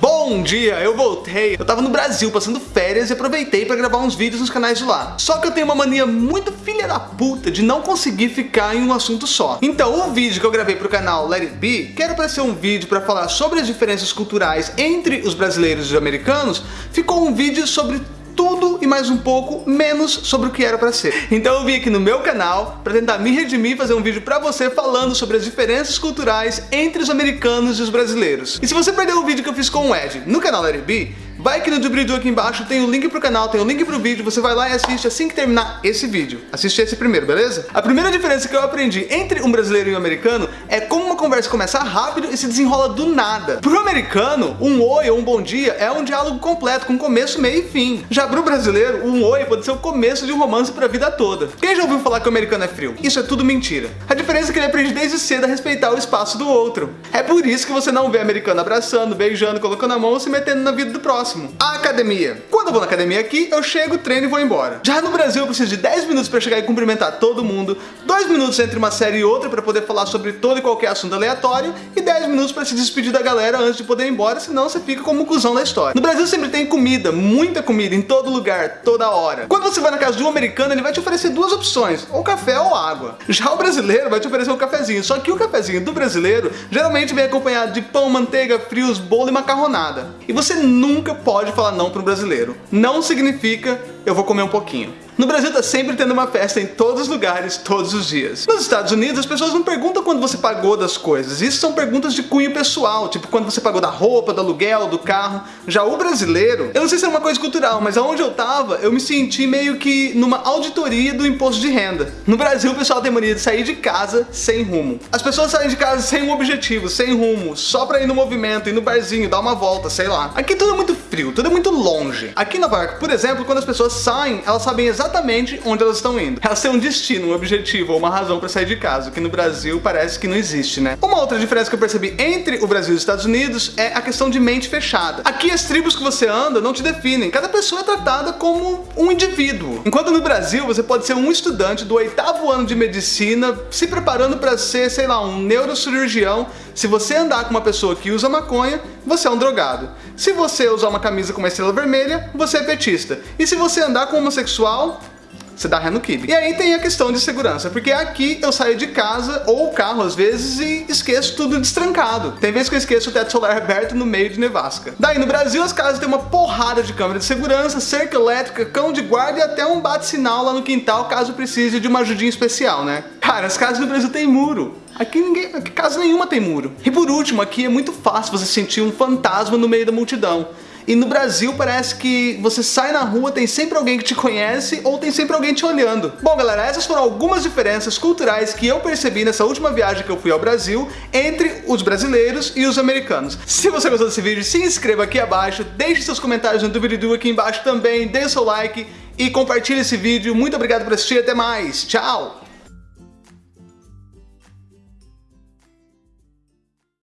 Bom dia, eu voltei. Eu tava no Brasil passando férias e aproveitei pra gravar uns vídeos nos canais de lá. Só que eu tenho uma mania muito filha da puta de não conseguir ficar em um assunto só. Então o vídeo que eu gravei pro canal Let It Be, que era pra ser um vídeo pra falar sobre as diferenças culturais entre os brasileiros e os americanos, ficou um vídeo sobre tudo e mais um pouco menos sobre o que era para ser. Então eu vim aqui no meu canal para tentar me redimir e fazer um vídeo para você falando sobre as diferenças culturais entre os americanos e os brasileiros. E se você perdeu o vídeo que eu fiz com o Ed no canal Larry B, Vai aqui no doobly aqui embaixo, tem o link pro canal, tem o link pro vídeo, você vai lá e assiste assim que terminar esse vídeo. Assiste esse primeiro, beleza? A primeira diferença que eu aprendi entre um brasileiro e um americano é como uma conversa começa rápido e se desenrola do nada. Pro americano, um oi ou um bom dia é um diálogo completo, com começo, meio e fim. Já pro brasileiro, um oi pode ser o começo de um romance pra vida toda. Quem já ouviu falar que o americano é frio? Isso é tudo mentira. A diferença é que ele aprende desde cedo a respeitar o espaço do outro. É por isso que você não vê americano abraçando, beijando, colocando a mão ou se metendo na vida do próximo. A academia. Quando eu vou na academia aqui, eu chego, treino e vou embora. Já no Brasil eu preciso de 10 minutos para chegar e cumprimentar todo mundo, 2 minutos entre uma série e outra para poder falar sobre todo e qualquer assunto aleatório e 10 minutos para se despedir da galera antes de poder ir embora, senão você fica como um cuzão da história. No Brasil sempre tem comida, muita comida, em todo lugar, toda hora. Quando você vai na casa de um americano, ele vai te oferecer duas opções, ou café ou água. Já o brasileiro vai te oferecer um cafezinho, só que o cafezinho do brasileiro geralmente vem acompanhado de pão, manteiga, frios, bolo e macarronada. E você nunca pode falar não para um brasileiro. Não significa eu vou comer um pouquinho. No Brasil tá sempre tendo uma festa em todos os lugares, todos os dias. Nos Estados Unidos, as pessoas não perguntam quando você pagou das coisas. Isso são perguntas de cunho pessoal, tipo quando você pagou da roupa, do aluguel, do carro. Já o brasileiro, eu não sei se é uma coisa cultural, mas aonde eu tava, eu me senti meio que numa auditoria do imposto de renda. No Brasil, o pessoal tem mania de sair de casa sem rumo. As pessoas saem de casa sem um objetivo, sem rumo, só pra ir no movimento, ir no barzinho, dar uma volta, sei lá. Aqui tudo é muito frio, tudo é muito longe. Aqui na Nova York, por exemplo, quando as pessoas saem, elas sabem exatamente onde elas estão indo. Elas têm um destino, um objetivo ou uma razão para sair de casa, que no Brasil parece que não existe, né? Uma outra diferença que eu percebi entre o Brasil e os Estados Unidos é a questão de mente fechada. Aqui as tribos que você anda não te definem, cada pessoa é tratada como um indivíduo. Enquanto no Brasil você pode ser um estudante do oitavo ano de medicina se preparando para ser, sei lá, um neurocirurgião. Se você andar com uma pessoa que usa maconha, você é um drogado. Se você usar uma camisa com uma estrela vermelha, você é petista. E se você andar com homossexual, você dá ré no kibe. E aí tem a questão de segurança, porque aqui eu saio de casa ou carro às vezes e esqueço tudo destrancado. Tem vezes que eu esqueço o teto solar aberto no meio de nevasca. Daí no Brasil as casas têm uma porrada de câmera de segurança, cerca elétrica, cão de guarda e até um bate-sinal lá no quintal caso precise de uma ajudinha especial, né? Cara, as casas no Brasil têm muro. Aqui ninguém, aqui casa nenhuma tem muro. E por último, aqui é muito fácil você sentir um fantasma no meio da multidão. E no Brasil parece que você sai na rua, tem sempre alguém que te conhece ou tem sempre alguém te olhando. Bom galera, essas foram algumas diferenças culturais que eu percebi nessa última viagem que eu fui ao Brasil entre os brasileiros e os americanos. Se você gostou desse vídeo, se inscreva aqui abaixo, deixe seus comentários no doobly aqui embaixo também, dê seu like e compartilhe esse vídeo. Muito obrigado por assistir, até mais, tchau!